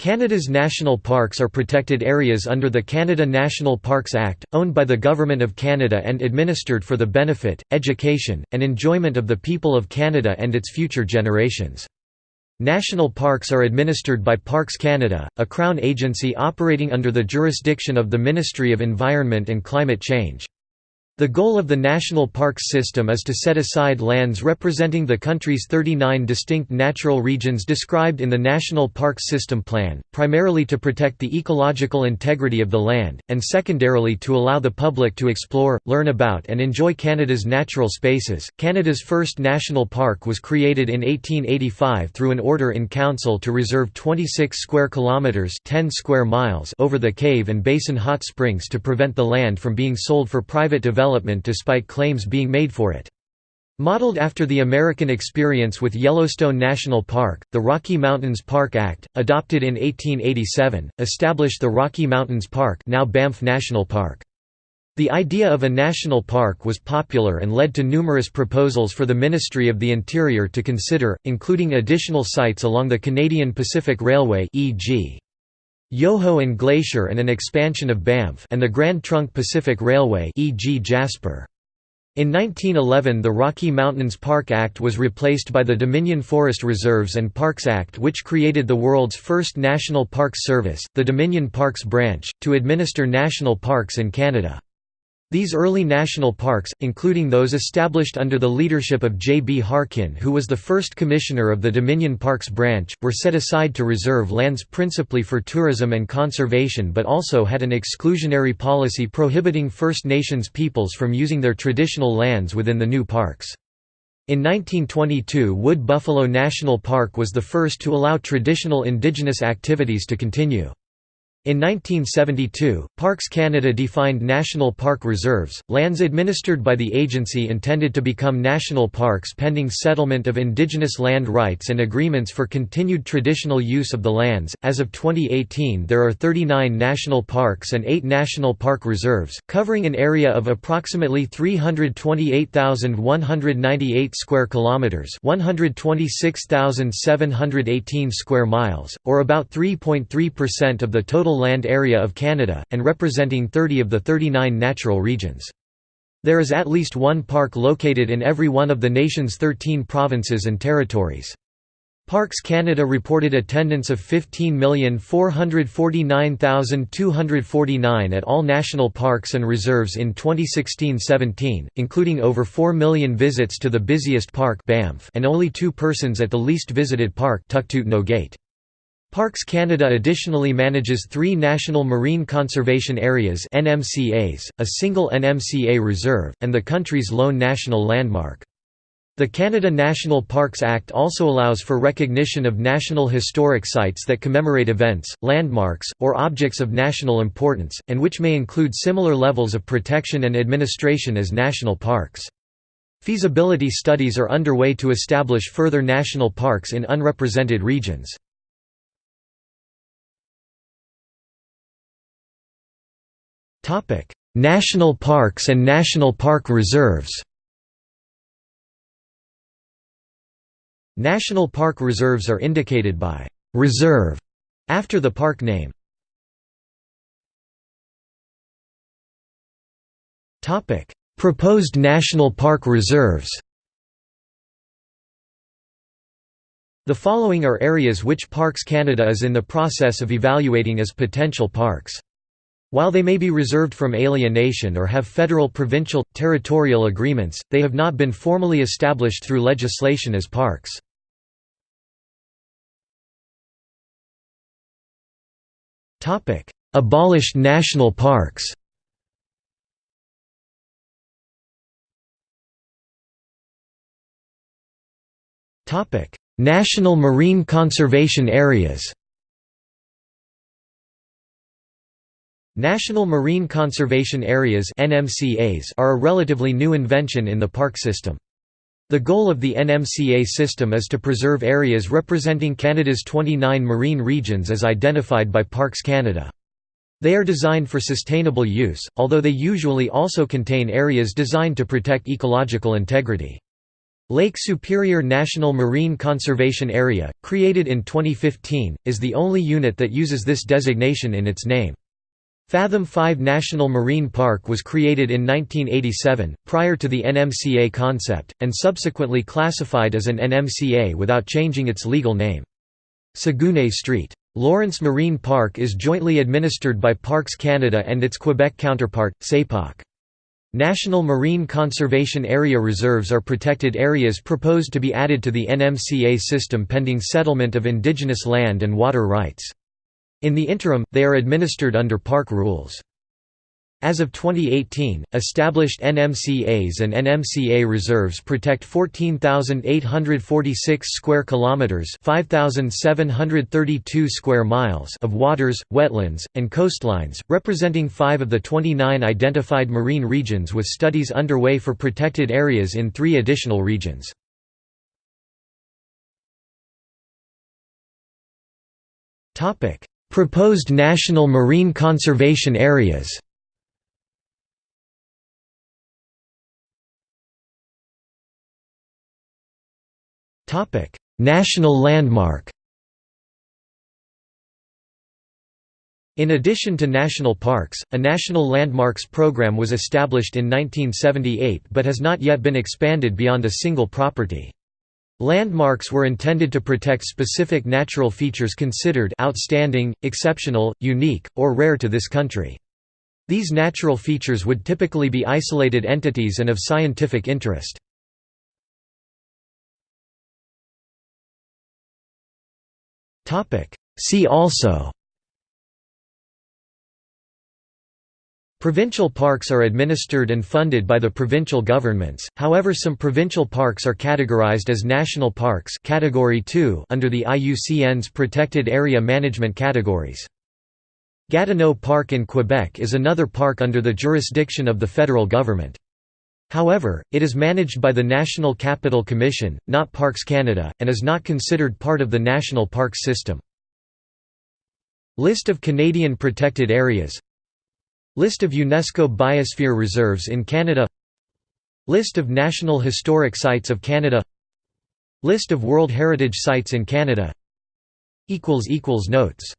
Canada's national parks are protected areas under the Canada National Parks Act, owned by the Government of Canada and administered for the benefit, education, and enjoyment of the people of Canada and its future generations. National parks are administered by Parks Canada, a Crown agency operating under the jurisdiction of the Ministry of Environment and Climate Change. The goal of the national parks system is to set aside lands representing the country's 39 distinct natural regions described in the National Parks System Plan, primarily to protect the ecological integrity of the land, and secondarily to allow the public to explore, learn about, and enjoy Canada's natural spaces. Canada's first national park was created in 1885 through an order in council to reserve 26 square kilometres 10 square miles over the cave and basin hot springs to prevent the land from being sold for private development development despite claims being made for it. Modeled after the American experience with Yellowstone National Park, the Rocky Mountains Park Act, adopted in 1887, established the Rocky Mountains Park now Banff National Park. The idea of a national park was popular and led to numerous proposals for the Ministry of the Interior to consider, including additional sites along the Canadian Pacific Railway e.g. Yoho and Glacier and an expansion of Banff and the Grand Trunk Pacific Railway e.g. Jasper. In 1911 the Rocky Mountains Park Act was replaced by the Dominion Forest Reserves and Parks Act which created the world's first National Parks Service, the Dominion Parks Branch, to administer national parks in Canada. These early national parks, including those established under the leadership of J. B. Harkin who was the first commissioner of the Dominion Parks branch, were set aside to reserve lands principally for tourism and conservation but also had an exclusionary policy prohibiting First Nations peoples from using their traditional lands within the new parks. In 1922 Wood Buffalo National Park was the first to allow traditional indigenous activities to continue. In 1972, Parks Canada defined national park reserves, lands administered by the agency intended to become national parks pending settlement of Indigenous land rights and agreements for continued traditional use of the lands. As of 2018, there are 39 national parks and 8 national park reserves, covering an area of approximately 328,198 square kilometers, 126,718 square miles, or about 3.3% of the total total land area of Canada, and representing 30 of the 39 natural regions. There is at least one park located in every one of the nation's 13 provinces and territories. Parks Canada reported attendance of 15,449,249 at all national parks and reserves in 2016–17, including over 4 million visits to the busiest park Banff and only two persons at the least visited park Tuktut Nogait. Parks Canada additionally manages three National Marine Conservation Areas NMCAs, a single NMCA reserve, and the country's lone national landmark. The Canada National Parks Act also allows for recognition of national historic sites that commemorate events, landmarks, or objects of national importance, and which may include similar levels of protection and administration as national parks. Feasibility studies are underway to establish further national parks in unrepresented regions. National parks and national park reserves National park reserves are indicated by «reserve» after the park name. Proposed national park reserves The following are areas which Parks Canada is in the process of evaluating as potential parks. While they may be reserved from alienation or have federal provincial, territorial agreements, they have not been formally established through legislation as parks. Abolished national parks National marine conservation areas National Marine Conservation Areas are a relatively new invention in the park system. The goal of the NMCA system is to preserve areas representing Canada's 29 marine regions as identified by Parks Canada. They are designed for sustainable use, although they usually also contain areas designed to protect ecological integrity. Lake Superior National Marine Conservation Area, created in 2015, is the only unit that uses this designation in its name. Fathom 5 National Marine Park was created in 1987, prior to the NMCA concept, and subsequently classified as an NMCA without changing its legal name. Saguenay Street. Lawrence Marine Park is jointly administered by Parks Canada and its Quebec counterpart, SÉPAQ. National Marine Conservation Area reserves are protected areas proposed to be added to the NMCA system pending settlement of indigenous land and water rights. In the interim, they are administered under park rules. As of 2018, established NMCAs and NMCA reserves protect 14,846 square kilometers, 5,732 square miles of waters, wetlands, and coastlines, representing 5 of the 29 identified marine regions with studies underway for protected areas in 3 additional regions. Topic: Proposed national marine conservation areas. National landmark In addition to national parks, a National Landmarks Program was established in 1978 but has not yet been expanded beyond a single property. Landmarks were intended to protect specific natural features considered outstanding, exceptional, unique, or rare to this country. These natural features would typically be isolated entities and of scientific interest. See also Provincial parks are administered and funded by the provincial governments, however some provincial parks are categorized as national parks category 2 under the IUCN's Protected Area Management categories. Gatineau Park in Quebec is another park under the jurisdiction of the federal government. However, it is managed by the National Capital Commission, not Parks Canada, and is not considered part of the national parks system. List of Canadian protected areas List of UNESCO Biosphere Reserves in Canada List of National Historic Sites of Canada List of World Heritage Sites in Canada Notes